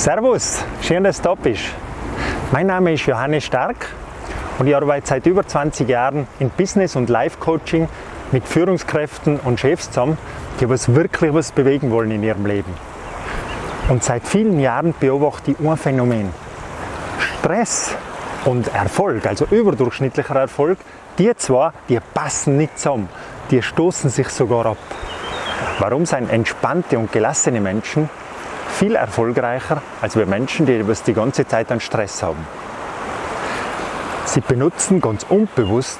Servus, schön, dass du da bist. Mein Name ist Johannes Stark und ich arbeite seit über 20 Jahren in Business- und Life-Coaching mit Führungskräften und Chefs zusammen, die was wirklich was bewegen wollen in ihrem Leben. Und seit vielen Jahren beobachte ich ein Phänomen. Stress und Erfolg, also überdurchschnittlicher Erfolg, die zwei, die passen nicht zusammen. Die stoßen sich sogar ab. Warum sind entspannte und gelassene Menschen viel erfolgreicher als wir Menschen, die die ganze Zeit an Stress haben? Sie benutzen ganz unbewusst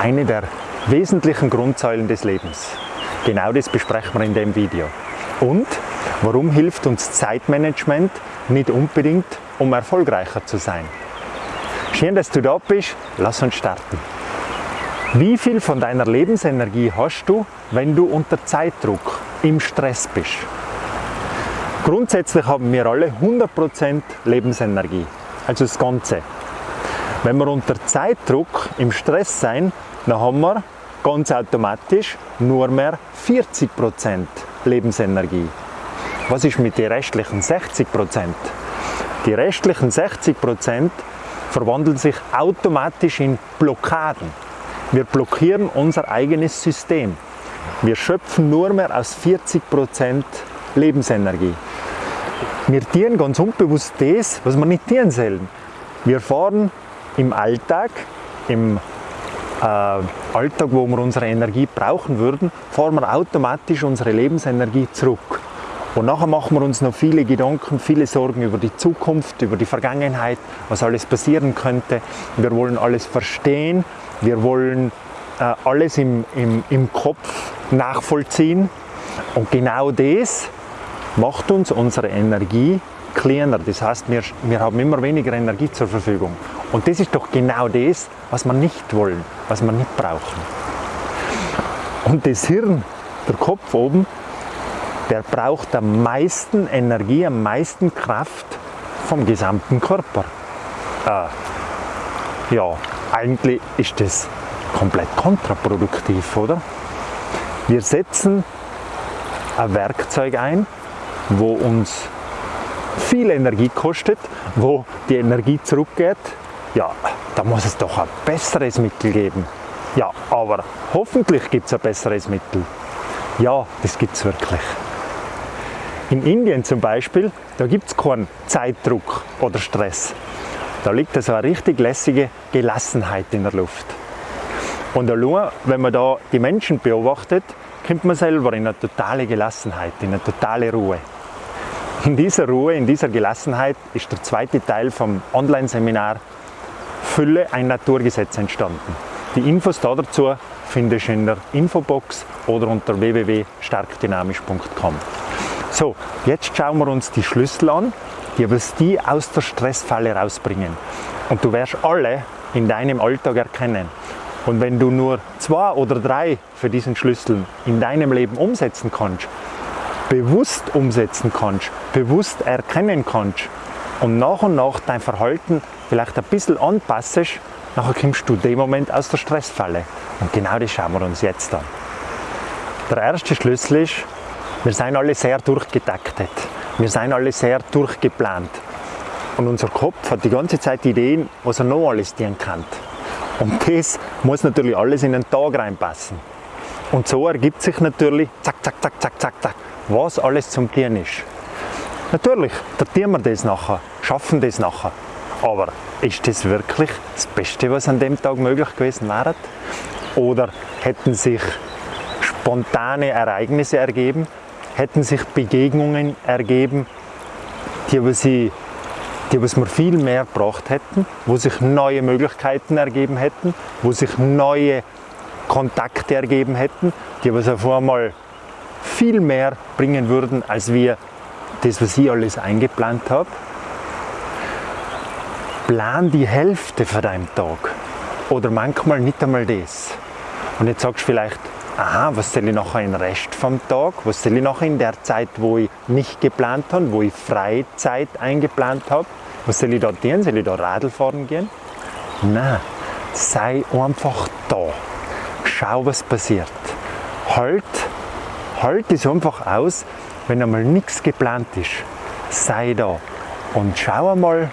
eine der wesentlichen Grundsäulen des Lebens. Genau das besprechen wir in dem Video. Und warum hilft uns Zeitmanagement nicht unbedingt, um erfolgreicher zu sein? Schön, dass du da bist. Lass uns starten. Wie viel von deiner Lebensenergie hast du, wenn du unter Zeitdruck, im Stress bist? Grundsätzlich haben wir alle 100% Lebensenergie, also das Ganze. Wenn wir unter Zeitdruck, im Stress sein, dann haben wir ganz automatisch nur mehr 40% Lebensenergie. Was ist mit den restlichen 60%? Die restlichen 60% verwandeln sich automatisch in Blockaden. Wir blockieren unser eigenes System. Wir schöpfen nur mehr aus 40% Lebensenergie. Wir dienen ganz unbewusst das, was wir nicht dienen sollen. Wir fahren im Alltag, im äh, Alltag, wo wir unsere Energie brauchen würden, fahren wir automatisch unsere Lebensenergie zurück. Und nachher machen wir uns noch viele Gedanken, viele Sorgen über die Zukunft, über die Vergangenheit, was alles passieren könnte. Wir wollen alles verstehen wir wollen äh, alles im, im, im Kopf nachvollziehen und genau das macht uns unsere Energie kleiner. Das heißt, wir, wir haben immer weniger Energie zur Verfügung. Und das ist doch genau das, was wir nicht wollen, was wir nicht brauchen. Und das Hirn, der Kopf oben, der braucht am meisten Energie, am meisten Kraft vom gesamten Körper. Äh, ja, eigentlich ist das komplett kontraproduktiv, oder? Wir setzen ein Werkzeug ein, wo uns viel Energie kostet, wo die Energie zurückgeht. Ja, da muss es doch ein besseres Mittel geben. Ja, aber hoffentlich gibt es ein besseres Mittel. Ja, das gibt es wirklich. In Indien zum Beispiel, da gibt es keinen Zeitdruck oder Stress. Da liegt also eine richtig lässige Gelassenheit in der Luft. Und allein, wenn man da die Menschen beobachtet, kommt man selber in eine totale Gelassenheit, in eine totale Ruhe. In dieser Ruhe, in dieser Gelassenheit ist der zweite Teil vom Online-Seminar Fülle ein Naturgesetz entstanden. Die Infos dazu findest du in der Infobox oder unter www.starkdynamisch.com. So, jetzt schauen wir uns die Schlüssel an, die was die aus der Stressfalle rausbringen. Und du wirst alle in deinem Alltag erkennen. Und wenn du nur zwei oder drei für diesen Schlüssel in deinem Leben umsetzen kannst, bewusst umsetzen kannst, bewusst erkennen kannst und nach und nach dein Verhalten vielleicht ein bisschen anpassest, nachher kommst du dem Moment aus der Stressfalle. Und genau das schauen wir uns jetzt an. Der erste Schlüssel ist, wir sind alle sehr durchgetaktet. Wir sind alle sehr durchgeplant. Und unser Kopf hat die ganze Zeit Ideen, was er noch alles dienen kann. Und das muss natürlich alles in den Tag reinpassen. Und so ergibt sich natürlich, zack, zack, zack, zack, zack, zack, was alles zum Tieren ist. Natürlich, datieren wir das nachher, schaffen das nachher. Aber ist das wirklich das Beste, was an dem Tag möglich gewesen wäre? Oder hätten sich spontane Ereignisse ergeben, hätten sich Begegnungen ergeben, die, was sie, die was wir viel mehr gebracht hätten, wo sich neue Möglichkeiten ergeben hätten, wo sich neue Kontakte ergeben hätten, die was auf einmal viel mehr bringen würden, als wir das, was ich alles eingeplant habe. Plan die Hälfte von deinem Tag oder manchmal nicht einmal das. Und jetzt sagst du vielleicht, aha, was soll ich nachher im Rest vom Tag, was soll ich nachher in der Zeit, wo ich nicht geplant habe, wo ich Freizeit eingeplant habe, was soll ich da tun, soll ich da Radl fahren gehen? Nein, sei einfach da, schau was passiert, halt, halt es einfach aus, wenn einmal nichts geplant ist, sei da, und schau einmal,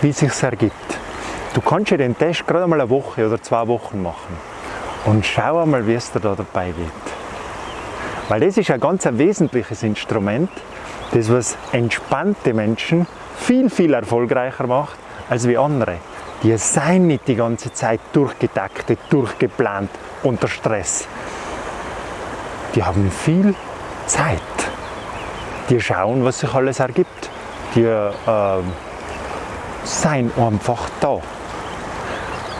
wie es sich ergibt. Du kannst ja den Test gerade mal eine Woche oder zwei Wochen machen und schau einmal, wie es dir da dabei geht. Weil das ist ein ganz ein wesentliches Instrument, das was entspannte Menschen viel, viel erfolgreicher macht als wie andere. Die seien nicht die ganze Zeit durchgetaktet, durchgeplant unter Stress. Die haben viel Zeit. Die schauen, was sich alles ergibt. Die äh, seien einfach da.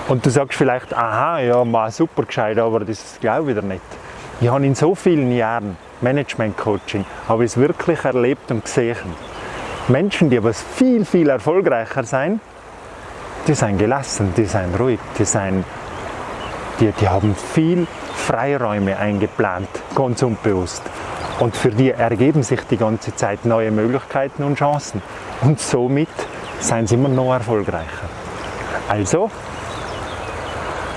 Und du sagst vielleicht, aha, ja, mal super gescheit, aber das glaube ich wieder nicht. Ich habe in so vielen Jahren Management-Coaching, habe ich es wirklich erlebt und gesehen. Menschen, die aber viel, viel erfolgreicher sind, die sind gelassen, die sind ruhig, die, sind, die, die haben viel Freiräume eingeplant, ganz unbewusst. Und für die ergeben sich die ganze Zeit neue Möglichkeiten und Chancen. Und somit sind sie immer noch erfolgreicher. Also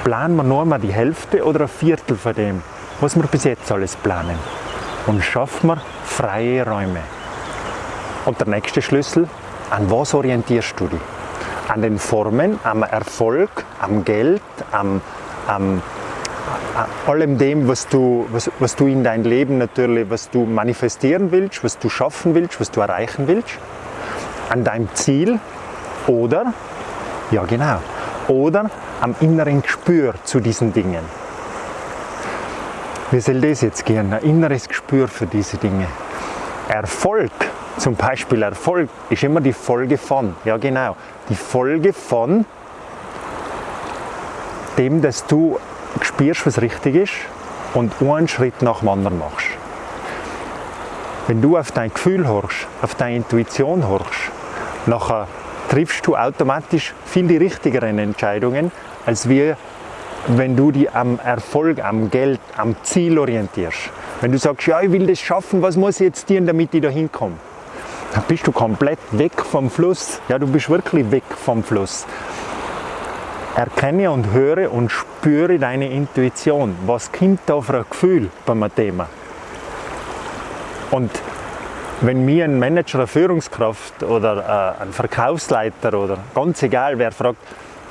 planen wir nur mal die Hälfte oder ein Viertel von dem, was wir bis jetzt alles planen. Und schaffen wir freie Räume. Und der nächste Schlüssel, an was orientierst du dich? An den Formen, am Erfolg, am Geld, am, am allem dem, was du, was, was du in dein Leben natürlich, was du manifestieren willst, was du schaffen willst, was du erreichen willst, an deinem Ziel oder, ja genau, oder am inneren Gespür zu diesen Dingen. Wie soll das jetzt gehen? Ein inneres Gespür für diese Dinge. Erfolg, zum Beispiel Erfolg, ist immer die Folge von. Ja genau, die Folge von dem, dass du spürst, was richtig ist und einen Schritt nach dem anderen machst. Wenn du auf dein Gefühl horchst, auf deine Intuition horchst, nachher triffst du automatisch viel die richtigeren Entscheidungen, als wir, wenn du dich am Erfolg, am Geld, am Ziel orientierst. Wenn du sagst, ja, ich will das schaffen, was muss ich jetzt tun, damit ich da hinkomme? Dann bist du komplett weg vom Fluss. Ja, du bist wirklich weg vom Fluss. Erkenne und höre und spüre deine Intuition. Was kommt da für ein Gefühl beim Thema? Und wenn mir ein Manager, eine Führungskraft oder äh, ein Verkaufsleiter oder ganz egal wer fragt,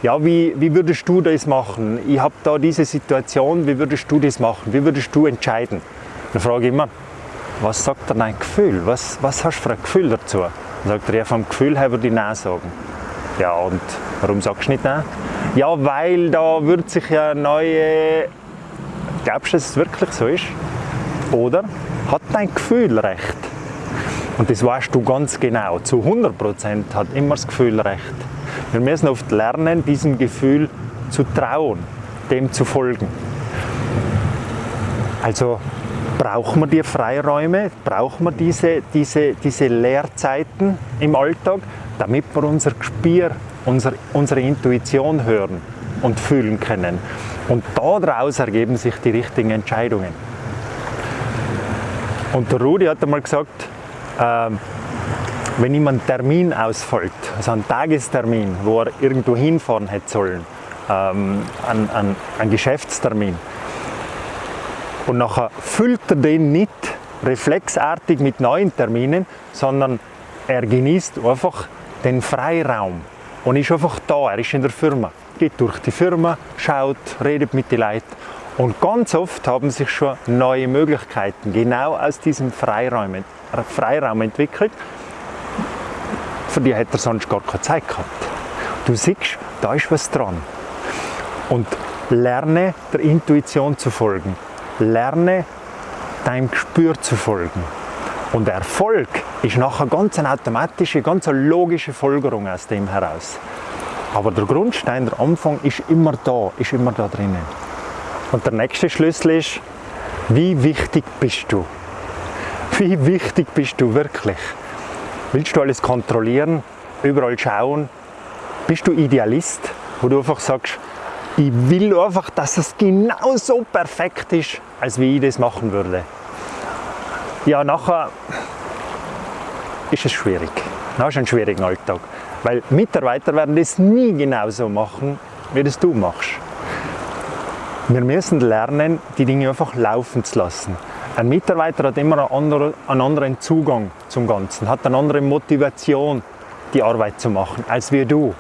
ja, wie, wie würdest du das machen? Ich habe da diese Situation, wie würdest du das machen? Wie würdest du entscheiden? Dann frage ich immer, was sagt dir dein Gefühl? Was, was hast du für ein Gefühl dazu? Dann sagt er, ja, vom Gefühl her würde ich Nein sagen. Ja, und warum sagst du nicht Nein? Ja, weil da wird sich ja neue... Glaubst du, dass es wirklich so ist? Oder hat dein Gefühl recht? Und das weißt du ganz genau. Zu 100% hat immer das Gefühl recht. Wir müssen oft lernen, diesem Gefühl zu trauen, dem zu folgen. Also brauchen wir die Freiräume, brauchen wir diese, diese, diese Leerzeiten im Alltag, damit wir unser Gespür, unser, unsere Intuition hören und fühlen können. Und daraus ergeben sich die richtigen Entscheidungen. Und der Rudi hat einmal gesagt, äh, wenn ihm ein Termin ausfällt, also ein Tagestermin, wo er irgendwo hinfahren hätte sollen, ähm, ein, ein, ein Geschäftstermin, und nachher füllt er den nicht reflexartig mit neuen Terminen, sondern er genießt einfach den Freiraum und ist einfach da, er ist in der Firma, geht durch die Firma, schaut, redet mit den Leuten und ganz oft haben sich schon neue Möglichkeiten genau aus diesem Freiraum, Freiraum entwickelt, für die hätte er sonst gar keine Zeit gehabt. Du siehst, da ist was dran. Und lerne der Intuition zu folgen. Lerne deinem Gespür zu folgen. Und Erfolg ist nachher ganz eine automatische, ganz eine logische Folgerung aus dem heraus. Aber der Grundstein, der Anfang ist immer da, ist immer da drinnen. Und der nächste Schlüssel ist, wie wichtig bist du? Wie wichtig bist du wirklich? Willst du alles kontrollieren, überall schauen? Bist du Idealist, wo du einfach sagst, ich will einfach, dass es genau so perfekt ist, als wie ich das machen würde. Ja, nachher ist es schwierig. Dann hast du einen schwierigen Alltag. Weil Mitarbeiter werden das nie genauso machen, wie das du machst. Wir müssen lernen, die Dinge einfach laufen zu lassen. Ein Mitarbeiter hat immer einen anderen, Zugang zum Ganzen, hat eine andere Motivation die Arbeit zu machen, als wir du.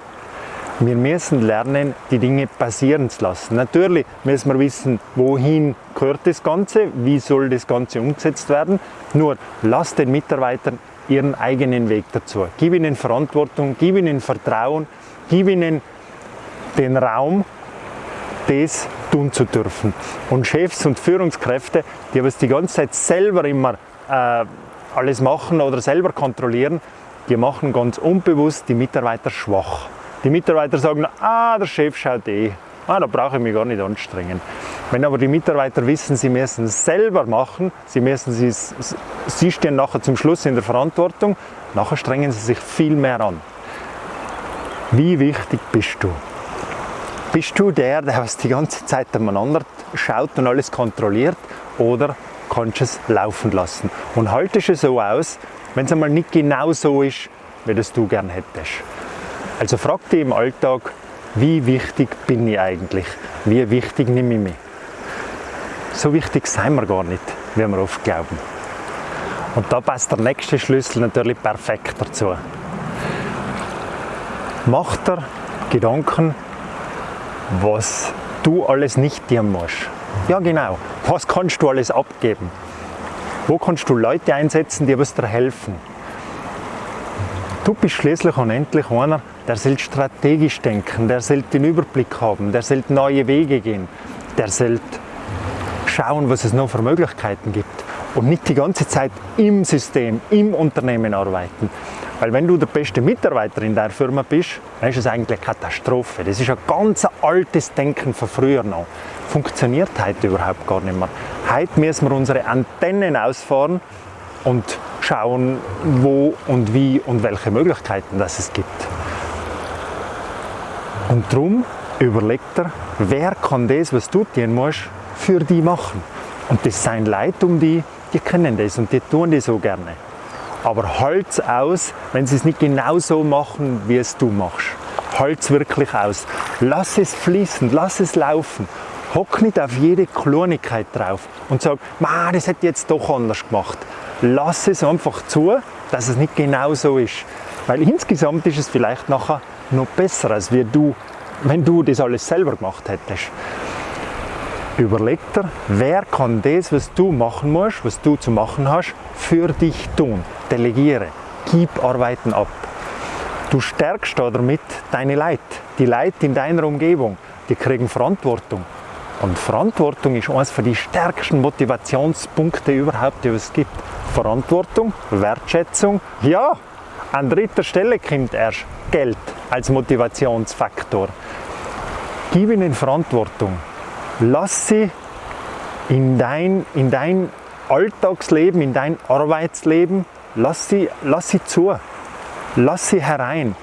Wir müssen lernen, die Dinge passieren zu lassen. Natürlich müssen wir wissen, wohin gehört das Ganze, wie soll das Ganze umgesetzt werden. Nur lass den Mitarbeitern ihren eigenen Weg dazu. Gib ihnen Verantwortung, gib ihnen Vertrauen, gib ihnen den Raum, das tun zu dürfen. Und Chefs und Führungskräfte, die aber die ganze Zeit selber immer äh, alles machen oder selber kontrollieren, die machen ganz unbewusst die Mitarbeiter schwach. Die Mitarbeiter sagen, ah, der Chef schaut eh, ah, da brauche ich mich gar nicht anstrengen. Wenn aber die Mitarbeiter wissen, sie müssen es selber machen, sie, müssen sie, sie stehen nachher zum Schluss in der Verantwortung, nachher strengen sie sich viel mehr an. Wie wichtig bist du? Bist du der, der was die ganze Zeit aneinander schaut und alles kontrolliert oder kannst du es laufen lassen? Und haltest es so aus, wenn es einmal nicht genau so ist, wie das du gern hättest. Also frag dich im Alltag, wie wichtig bin ich eigentlich? Wie wichtig nehme ich mich? So wichtig sind wir gar nicht, wie wir oft glauben. Und da passt der nächste Schlüssel natürlich perfekt dazu. Mach dir Gedanken, was du alles nicht dir musst. Ja genau, was kannst du alles abgeben? Wo kannst du Leute einsetzen, die dir helfen? Du bist schließlich und endlich einer, der soll strategisch denken, der soll den Überblick haben, der soll neue Wege gehen, der soll schauen, was es noch für Möglichkeiten gibt und nicht die ganze Zeit im System, im Unternehmen arbeiten. Weil wenn du der beste Mitarbeiter in der Firma bist, dann ist es eigentlich eine Katastrophe. Das ist ein ganz altes Denken von früher noch. Funktioniert heute überhaupt gar nicht mehr. Heute müssen wir unsere Antennen ausfahren und schauen, wo und wie und welche Möglichkeiten das es gibt. Und darum überlegt er, wer kann das, was du tun musst, für die machen. Und das sind Leute um die, die kennen das und die tun das so gerne. Aber halt's aus, wenn sie es nicht genau so machen, wie es du machst. Halt's wirklich aus. Lass es fließen, lass es laufen. Hock nicht auf jede Klonigkeit drauf und sag, das hätte ich jetzt doch anders gemacht. Lass es einfach zu, dass es nicht genau so ist. Weil insgesamt ist es vielleicht nachher noch besser, als wie du, wenn du das alles selber gemacht hättest. Überleg dir, wer kann das, was du machen musst, was du zu machen hast, für dich tun. Delegiere, gib Arbeiten ab. Du stärkst damit deine Leute, die Leute in deiner Umgebung, die kriegen Verantwortung. Und Verantwortung ist eines den stärksten Motivationspunkte überhaupt, die es gibt. Verantwortung, Wertschätzung, ja, an dritter Stelle kommt erst Geld als Motivationsfaktor. Gib ihnen Verantwortung. Lass sie in dein, in dein Alltagsleben, in dein Arbeitsleben, lass sie, lass sie zu. Lass sie herein.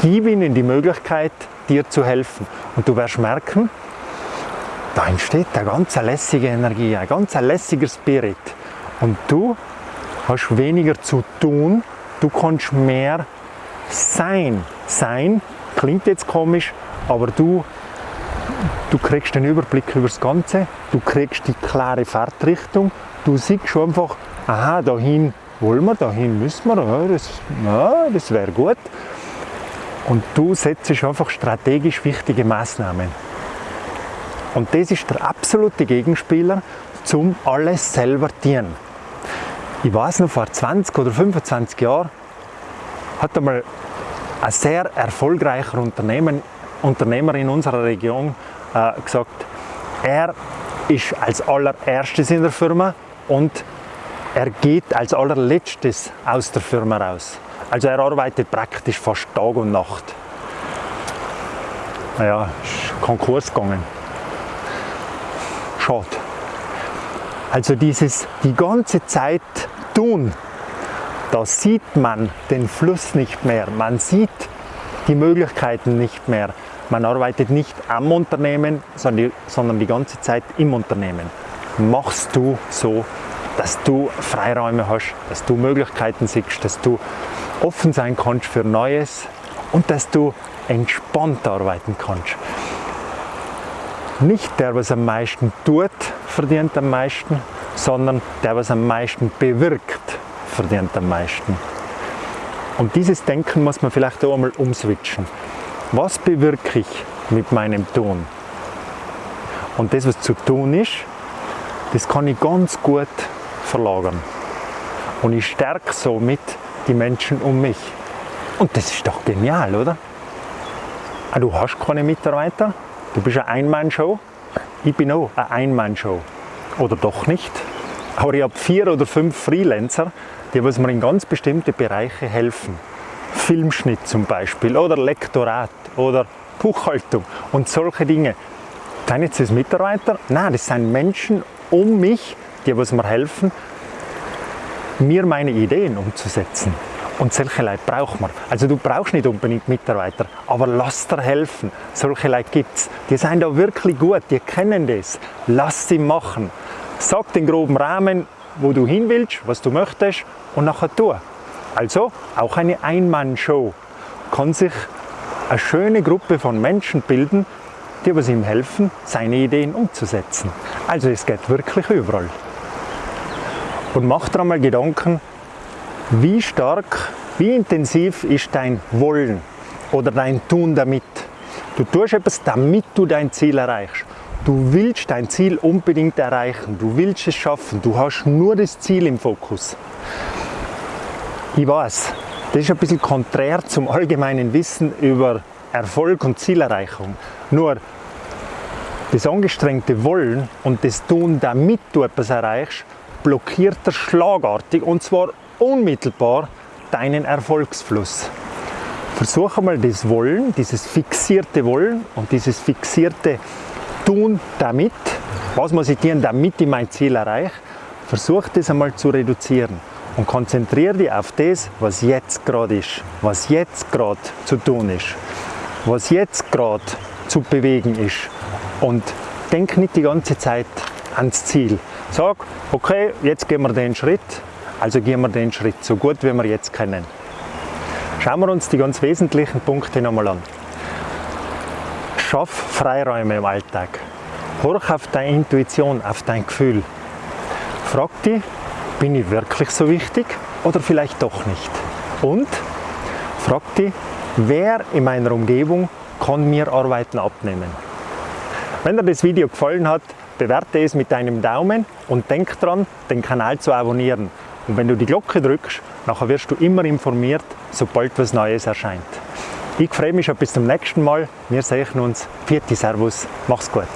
Gib ihnen die Möglichkeit, dir zu helfen. Und du wirst merken, da entsteht eine ganz lässige Energie, ein ganz lässiger Spirit. Und du hast weniger zu tun, du kannst mehr sein. Sein klingt jetzt komisch, aber du, du kriegst den Überblick über das Ganze, du kriegst die klare Fahrtrichtung, du siehst schon einfach, aha, dahin wollen wir, dahin müssen wir, das, ja, das wäre gut. Und du setzt einfach strategisch wichtige Maßnahmen. Und das ist der absolute Gegenspieler zum alles selber dienen. Ich weiß noch, vor 20 oder 25 Jahren hat einmal ein sehr erfolgreicher Unternehmer in unserer Region äh, gesagt, er ist als allererstes in der Firma und er geht als allerletztes aus der Firma raus. Also er arbeitet praktisch fast Tag und Nacht. Naja, ist Konkurs gegangen. Schade. Also dieses die ganze Zeit tun, da sieht man den Fluss nicht mehr, man sieht die Möglichkeiten nicht mehr. Man arbeitet nicht am Unternehmen, sondern die ganze Zeit im Unternehmen. Machst du so, dass du Freiräume hast, dass du Möglichkeiten siehst, dass du offen sein kannst für Neues und dass du entspannt arbeiten kannst. Nicht der, was am meisten tut, verdient am meisten, sondern der, was am meisten bewirkt, verdient am meisten. Und dieses Denken muss man vielleicht auch einmal umswitchen. Was bewirke ich mit meinem Tun? Und das, was zu tun ist, das kann ich ganz gut verlagern. Und ich stärke somit die Menschen um mich. Und das ist doch genial, oder? Ah, du hast keine Mitarbeiter, du bist eine Ein-Mann-Show. Ich bin auch eine Ein-Mann-Show. Oder doch nicht? Aber ich habe vier oder fünf Freelancer, die was mir in ganz bestimmte Bereiche helfen. Filmschnitt zum Beispiel oder Lektorat oder Buchhaltung und solche Dinge. Sind jetzt das Mitarbeiter? Nein, das sind Menschen um mich, die was mir helfen, mir meine Ideen umzusetzen. Und solche Leute braucht man. Also du brauchst nicht unbedingt Mitarbeiter, aber lass dir helfen. Solche Leute gibt es. Die sind da wirklich gut, die kennen das. Lass sie machen. Sag den groben Rahmen, wo du hin willst, was du möchtest und nachher tu. Also auch eine Ein-Mann-Show kann sich eine schöne Gruppe von Menschen bilden, die was ihm helfen, seine Ideen umzusetzen. Also es geht wirklich überall. Und mach dir einmal Gedanken, wie stark, wie intensiv ist dein Wollen oder dein Tun damit. Du tust etwas, damit du dein Ziel erreichst. Du willst dein Ziel unbedingt erreichen, du willst es schaffen, du hast nur das Ziel im Fokus. Ich weiß, das ist ein bisschen konträr zum allgemeinen Wissen über Erfolg und Zielerreichung. Nur das angestrengte Wollen und das Tun, damit du etwas erreichst, blockiert er schlagartig und zwar unmittelbar deinen Erfolgsfluss. Versuche mal das Wollen, dieses fixierte Wollen und dieses fixierte tun damit, was muss ich tun, damit ich mein Ziel erreiche, versuch das einmal zu reduzieren und konzentriere dich auf das, was jetzt gerade ist, was jetzt gerade zu tun ist, was jetzt gerade zu bewegen ist und denk nicht die ganze Zeit ans Ziel. Sag, okay, jetzt gehen wir den Schritt, also gehen wir den Schritt so gut, wie wir jetzt kennen. Schauen wir uns die ganz wesentlichen Punkte nochmal an. Schaff Freiräume im Alltag. Horch auf deine Intuition, auf dein Gefühl. Frag dich, bin ich wirklich so wichtig oder vielleicht doch nicht? Und frag dich, wer in meiner Umgebung kann mir Arbeiten abnehmen? Wenn dir das Video gefallen hat, bewerte es mit deinem Daumen und denk dran, den Kanal zu abonnieren. Und wenn du die Glocke drückst, nachher wirst du immer informiert, sobald was Neues erscheint. Ich freue mich schon bis zum nächsten Mal. Wir sehen uns. Vierte Servus. Mach's gut.